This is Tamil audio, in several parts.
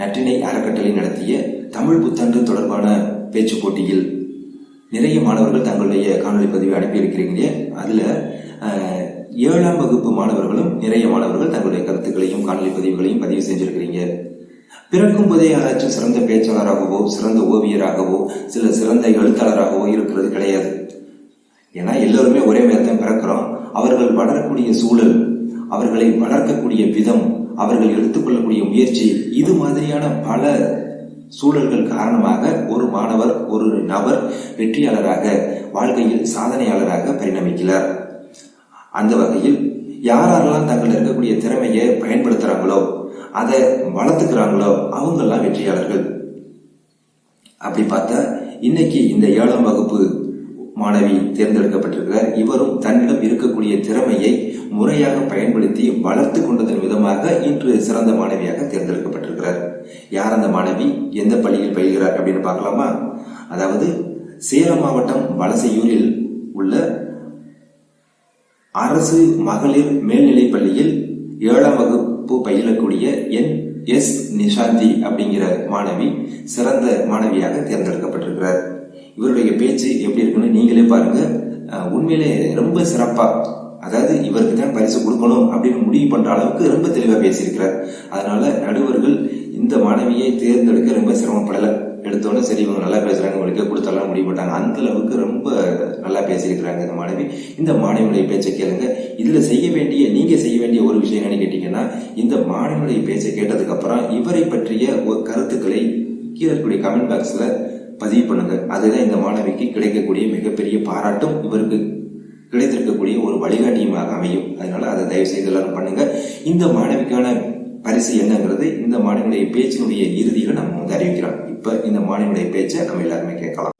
நற்றினை அறக்கட்டளை நடத்திய தமிழ் புத்தாண்டு தொடர்பான பேச்சு போட்டியில் நிறைய மாணவர்கள் தங்களுடைய காணொலி பதிவை அனுப்பியிருக்கிறீங்க அதில் ஏழாம் வகுப்பு மாணவர்களும் நிறைய மாணவர்கள் தங்களுடைய கருத்துக்களையும் காணொலி பதிவுகளையும் பதிவு செஞ்சிருக்கிறீங்க. பிறக்கும் போதே யாராச்சும் சிறந்த பேச்சாளராகவோ சிறந்த ஓவியராகவோ சில சிறந்த எழுத்தாளராகவோ இருக்கிறது கிடையாது. ஏன்னா எல்லோருமே ஒரே நேரத்தில் தான் பிறக்கிறோம். அவர்கள் வளரக்கூடிய சூழல் அவர்களை வளர்க்கக்கூடிய விதம் அவர்கள் எடுத்துக்கொள்ளக்கூடிய முயற்சி இது மாதிரியான பல சூழல்கள் காரணமாக ஒரு மாணவர் ஒரு நபர் வெற்றியாளராக வாழ்க்கையில் சாதனையாளராக பரிணமிக்கிறார். அந்த வகையில் யாரெல்லாம் தங்கள் இருக்கக்கூடிய திறமையை பயன்படுத்துறாங்களோ அதை வளர்த்துக்கிறாங்களோ அவங்கெல்லாம் வெற்றியாளர்கள். அப்படி பார்த்தா இன்னைக்கு இந்த ஏழாம் வகுப்பு மாணவி தேர்ந்தெடுக்கப்பட்டிருக்கிறார். இவரும் தன்னிடம் இருக்கக்கூடிய திறமையை முறையாக பயன்படுத்தி வளர்த்து கொண்டதன் விதமாக இன்று சிறந்த மாணவியாக தேர்ந்தெடுக்கப்பட்டிருக்கிறார். யார் அந்த மாணவி? எந்த பள்ளியில் பயில்கிறார் அப்படின்னு பார்க்கலாமா? அதாவது சேலம் மாவட்டம் வலசையூரில் உள்ள அரசு மகளிர் மேல்நிலைப் பள்ளியில் ஏழாம் வகுப்பு பயிலக்கூடிய என். எஸ். நிஷாந்தி அப்படிங்கிற மாணவி சிறந்த மாணவியாக தேர்ந்தெடுக்கப்பட்டிருக்கிறார். இவருடைய பேச்சு எப்படி இருக்குன்னு நீங்களே பாருங்க. உண்மையிலே ரொம்ப சிறப்பாக அதாவது இவருக்கு தான் பரிசு கொடுக்கணும் அப்படின்னு முடிவு பண்ணுற அளவுக்கு ரொம்ப தெளிவாக பேசியிருக்கிறார். அதனால நடுவர்கள் இந்த மாணவியை தேர்ந்தெடுக்க ரொம்ப சிரமப்படலை. எடுத்தோன்னே சரி இவங்க நல்லா பேசுறாங்க இவங்களுக்கே கொடுத்தாலும் முடிவு பண்ணாங்க அந்த அளவுக்கு ரொம்ப நல்லா பேசியிருக்கிறாங்க இந்த மாணவி. இந்த மாணவியுடைய பேச்சை கேளுங்க. இதுல செய்ய வேண்டிய நீங்க செய்ய வேண்டிய ஒரு விஷயம் என்னன்னு கேட்டீங்கன்னா இந்த மாணவியுடைய பேச்சை கேட்டதுக்கு அப்புறம் இவரை பற்றிய ஒரு கருத்துக்களை கீழே இருக்கக்கூடிய கமெண்ட் பாக்ஸ்ல பதிவு பண்ணுங்க. அதுதான் இந்த மாணவிக்கு கிடைக்கக்கூடிய மிகப்பெரிய பாராட்டும் இவருக்கு கிடைத்திருக்கக்கூடிய ஒரு வழிகாட்டியுமாக அமையும். அதனால அதை தயவு செய்து எல்லாரும் பண்ணுங்க. இந்த மாணவிக்கான பரிசு என்னங்கிறது இந்த மாணவியுடைய பேச்சினுடைய இறுதியில நம்ம வந்து அறிவிக்கிறோம். இப்ப இந்த மாணவியுடைய பேச்சை நம்ம எல்லாருமே கேட்கலாம்.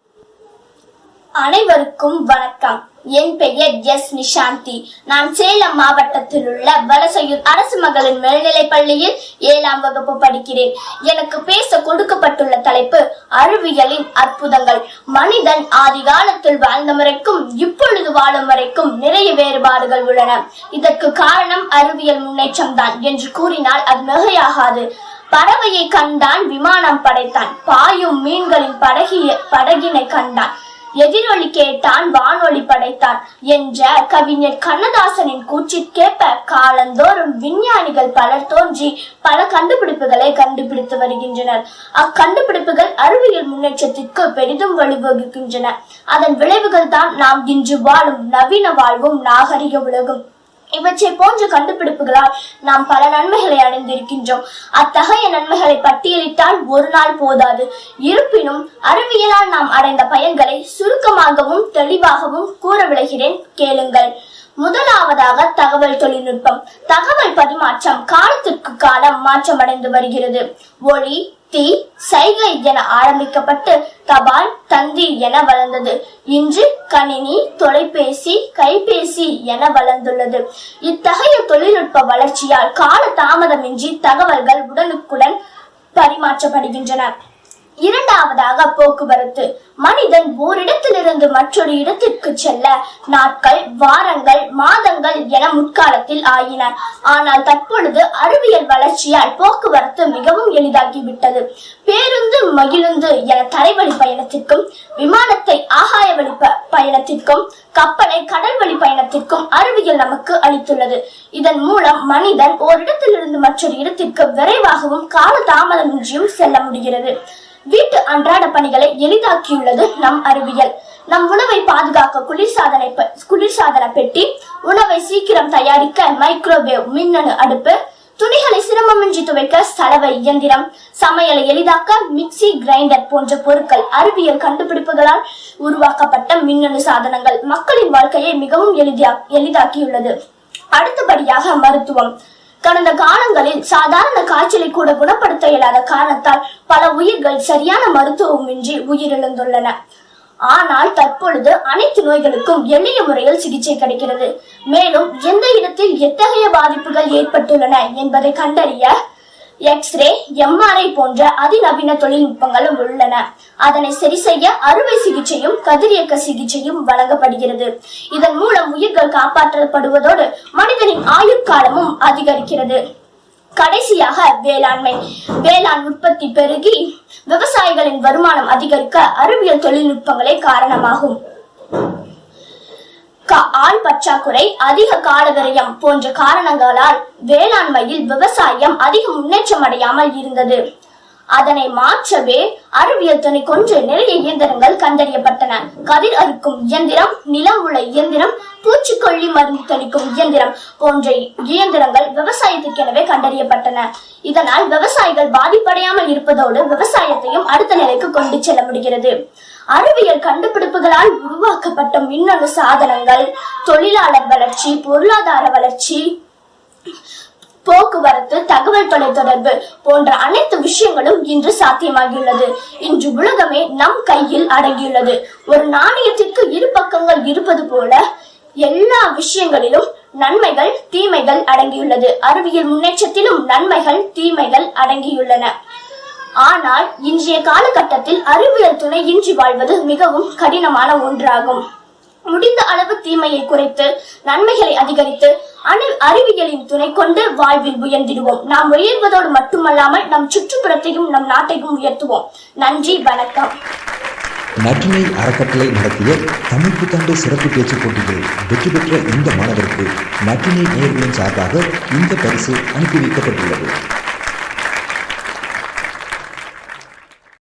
அனைவருக்கும் வணக்கம். என் பெயர் எஸ் நிஷாந்தி. நான் சேலம் மாவட்டத்தில் உள்ள வலசையூர் அரசு மகளிர் மேல்நிலைப் பள்ளியில் ஏழாம் வகுப்பு படிக்கிறேன். எனக்கு பேச கொடுக்கப்பட்டுள்ள தலைப்பு அறிவியலின் அற்புதங்கள். மனிதன் ஆதிகாலத்தில் வாழ்ந்த முறைக்கும் இப்பொழுது வாழும் வரைக்கும் நிறைய வேறுபாடுகள் உள்ளன. இதற்கு காரணம் அறிவியல் முன்னேற்றம் தான் என்று கூறினால் அது மிகையாகாது. பறவையை கண்டான் விமானம் படைத்தான். பாயும் மீன்களின் படகிய படகினை கண்டான். எதிரொலி கேட்டான் வானொலி படைத்தான் என்ற கவிஞர் கண்ணதாசனின் கூற்றிற்கேற்ப காலந்தோறும் விஞ்ஞானிகள் பலர் தோன்றி பல கண்டுபிடிப்புகளை கண்டுபிடித்து வருகின்றனர். அக்கண்டுபிடிப்புகள் அறிவியல் முன்னேற்றத்திற்கு பெரிதும் வழிவகுக்கின்றன. அதன் விளைவுகள் தான் நாம் இன்று வாழும் நவீன வாழ்வும் நாகரிக உலகும். இவற்றை போன்ற கண்டுபிடிப்புகளால் நாம் பல நன்மைகளை அடைந்திருக்கின்றோம். அத்தகைய நன்மைகளை பட்டியலிட்டால் ஒரு நாள் போதாது. இருப்பினும் அறிவியலால் நாம் அடைந்த பயன்களை சுருக்கமாகவும் தெளிவாகவும் கூற விளைகிறேன் கேளுங்கள். முதலாவதாக தகவல் தொழில்நுட்பம். தகவல் பரிமாற்றம் காலத்திற்கு காலம் மாற்றமடைந்து வருகிறது. ஒளி தீ சைகை என ஆரம்பிக்கப்பட்டு தபால் தந்தி என வளர்ந்தது. இன்று கணினி தொலைபேசி கைபேசி என வளர்ந்துள்ளது. இத்தகைய தொழில்நுட்ப வளர்ச்சியால் கால தாமதமின்றி தகவல்கள் உடனுக்குடன் பரிமாற்றப்படுகின்றன. இரண்டாவதாக போக்குவரத்து. மனிதன் ஓரிடத்திலிருந்து மற்றொரு இடத்திற்கு செல்ல நாட்கள் வாரங்கள் மாதங்கள் என முற்காலத்தில் ஆயின. ஆனால் தற்பொழுது அறிவியல் வளர்ச்சியால் போக்குவரத்து மிகவும் எளிதாகிவிட்டது. பேருந்து மகிழுந்து என தரைவழி பயணத்திற்கும் விமானத்தை ஆகாய வழி ப- பயணத்திற்கும் கப்பலை கடல் வழி பயணத்திற்கும் அறிவியல் நமக்கு அளித்துள்ளது. இதன் மூலம் மனிதன் ஓரிடத்திலிருந்து மற்றொரு இடத்திற்கு விரைவாகவும் கால தாமதமின்றியும் செல்ல முடிகிறது. வீட்டு அன்றாட பணிகளை எளிதாக்கியுள்ளது நம் அறிவியல். நம் உணவை பாதுகாக்க குளிர்சாதனை குளிர்சாதன பெட்டி உணவை சீக்கிரம் தயாரிக்க மைக்ரோவேவ் மின்னணு அடுப்பு துணிகளை சிரமமின்றி துவைக்க சலவை இயந்திரம் சமையலை எளிதாக்க மிக்சி கிரைண்டர் போன்ற பொருட்கள் அறிவியல் கண்டுபிடிப்புகளால் உருவாக்கப்பட்ட மின்னணு சாதனங்கள். மக்களின் வாழ்க்கையை மிகவும் எளிதா எளிதாக்கியுள்ளது. அடுத்தபடியாக மருத்துவம். கடந்த காலங்களில் சாதாரண காய்ச்சலை கூட குணப்படுத்த இயலாத காரணத்தால் பல உயிர்கள் சரியான மருத்துவமின்றி உயிரிழந்துள்ளன. ஆனால் தற்பொழுது அனைத்து நோய்களுக்கும் எளிய முறையில் சிகிச்சை கிடைக்கிறது. மேலும் எந்த இடத்தில் எத்தகைய பாதிப்புகள் ஏற்பட்டுள்ளன என்பதை கண்டறிய எக்ஸ்ரே எம்ஆர்ஐ போன்ற அதிநவீன தொழில்நுட்பங்களும் உள்ளன. அதனை சரி செய்ய அறுவை சிகிச்சையும் கதிரியக்க சிகிச்சையும் வழங்கப்படுகிறது. இதன் மூலம் உயிர்கள் காப்பாற்றப்படுவதோடு மனிதனின் ஆயுட்காலமும் அதிகரிக்கிறது. கடைசியாக வேளாண்மை. வேளாண் உற்பத்தி பெருகி விவசாயிகளின் வருமானம் அதிகரிக்க அறிவியல் தொழில்நுட்பங்களே காரணமாகும். ஆள் பற்றாக்குறை அதிக கால போன்ற காரணங்களால் வேளாண்மையில் விவசாயம் அதிக முன்னேற்றம் அடையாமல் இருந்தது. அதனை மாற்றவே அறிவியல் துணை கொன்று நிறைய இயந்திரங்கள் கண்டறியப்பட்டன. கதிர் அறுக்கும் இயந்திரம் நிலம் உள்ள இயந்திரம் பூச்சிக்கொல்லி மருந்து தெளிக்கும் இயந்திரம் போன்ற இயந்திரங்கள் விவசாயத்துக்கெனவே கண்டறியப்பட்டன. இதனால் விவசாயிகள் பாதிப்படையாமல் இருப்பதோடு விவசாயத்தையும் அடுத்த நிலைக்கு கொண்டு செல்ல முடிகிறது. அறிவியல் கண்டுபிடிப்புகளால் உருவாக்கப்பட்ட மின்னணு சாதனங்கள் தொழிலாளர் வளர்ச்சி பொருளாதார வளர்ச்சி போக்குவரத்து தகவல் தொலைத்தொடர்பு போன்ற அனைத்து விஷயங்களும் இன்று சாத்தியமாகியுள்ளது. இன்று உலகமே நம் கையில் அடங்கியுள்ளது. ஒரு நாணயத்திற்கு இரு பக்கங்கள் இருப்பது போல எல்லா விஷயங்களிலும் நன்மைகள் தீமைகள் அடங்கியுள்ளது. அறிவியல் முன்னேற்றத்திலும் நன்மைகள் தீமைகள் அடங்கியுள்ளன. ஆனால் இன்றைய காலகட்டத்தில் அறிவியல் துணையின்றி வாழ்வது மிகவும் கடினமான ஒன்றாகும். முடிந்த அளவு தீமையை குறைத்து நன்மைகளை அதிகரித்து அணு அறிவியலின் துணை கொண்டு வாழ்வில் உயர்ந்திடுவோம். நாம் உயர்வதோடு மட்டுமல்லாமல் நம் சுற்றுப்புறத்தையும் நம் நாட்டையும் உயர்த்துவோம். நன்றி வணக்கம். நற்றினை அறக்கட்டளை நடத்திய தமிழ் புத்தாண்டு சிறப்பு பேச்சு போட்டியில் வெற்றி பெற்ற இந்த மாணவருக்கு நற்றினை நேர்களின் சார்பாக இந்த பரிசு அனுப்பி வைக்கப்பட்டுள்ளது.